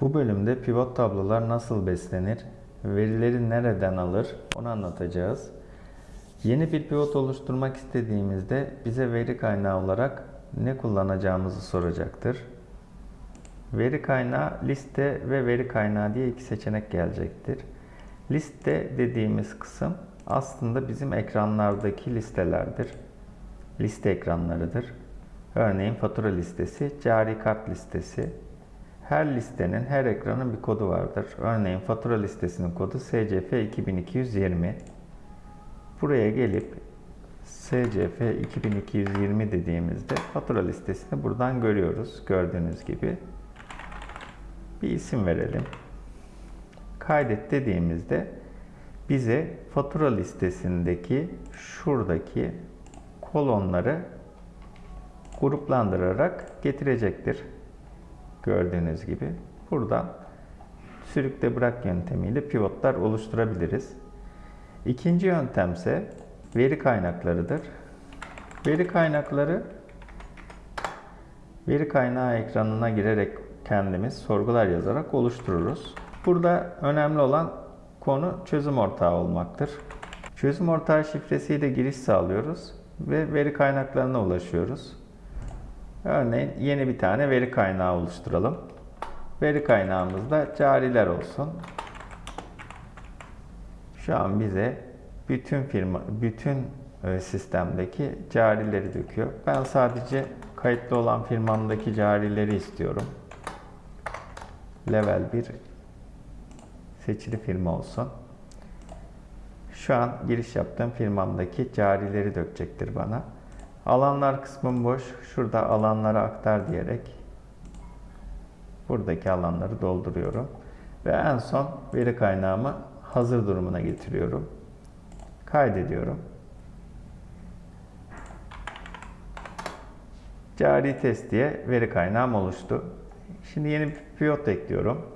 Bu bölümde pivot tablolar nasıl beslenir, verileri nereden alır onu anlatacağız. Yeni bir pivot oluşturmak istediğimizde bize veri kaynağı olarak ne kullanacağımızı soracaktır. Veri kaynağı liste ve veri kaynağı diye iki seçenek gelecektir. Liste dediğimiz kısım aslında bizim ekranlardaki listelerdir. Liste ekranlarıdır. Örneğin fatura listesi, cari kart listesi. Her listenin, her ekranın bir kodu vardır. Örneğin fatura listesinin kodu SCF 2220. Buraya gelip SCF 2220 dediğimizde fatura listesini buradan görüyoruz. Gördüğünüz gibi. Bir isim verelim. Kaydet dediğimizde bize fatura listesindeki şuradaki kolonları gruplandırarak getirecektir. Gördüğünüz gibi. Buradan sürükle bırak yöntemiyle pivotlar oluşturabiliriz. İkinci yöntemse veri kaynaklarıdır. Veri kaynakları veri kaynağı ekranına girerek kendimiz sorgular yazarak oluştururuz. Burada önemli olan konu çözüm ortağı olmaktır. Çözüm ortağı şifresiyle giriş sağlıyoruz ve veri kaynaklarına ulaşıyoruz. Örneğin yeni bir tane veri kaynağı oluşturalım. Veri kaynağımızda cariler olsun. Şu an bize bütün firma, bütün e, sistemdeki carileri döküyor. Ben sadece kayıtlı olan firmamdaki carileri istiyorum. Level 1 seçili firma olsun. Şu an giriş yaptığım firmamdaki carileri dökecektir bana. Alanlar kısmım boş. Şurada alanlara aktar diyerek buradaki alanları dolduruyorum. Ve en son veri kaynağımı hazır durumuna getiriyorum. Kaydediyorum. Cari test diye veri kaynağım oluştu. Şimdi yeni bir pivot ekliyorum.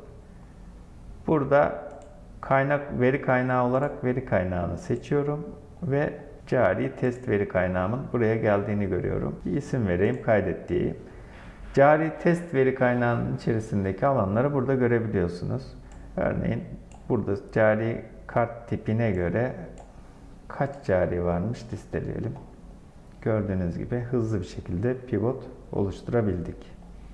Burada kaynak veri kaynağı olarak veri kaynağını seçiyorum ve cari test veri kaynağımın buraya geldiğini görüyorum. Bir isim vereyim, kaydet diyeyim. Cari test veri kaynağının içerisindeki alanları burada görebiliyorsunuz. Örneğin burada cari kart tipine göre kaç cari varmış listeleyelim. Gördüğünüz gibi hızlı bir şekilde pivot oluşturabildik.